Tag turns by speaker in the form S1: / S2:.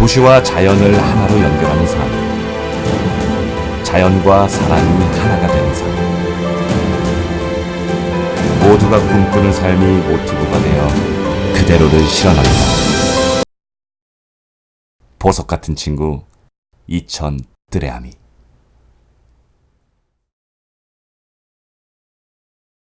S1: 도시와 자연을 하나로 연결하는 삶. 자연과 사람이 하나가 되는 삶. 모두가 꿈꾸는 삶이 모티브가 되어 그대로를 실현합니다. 보석 같은 친구 이천 뜨레아미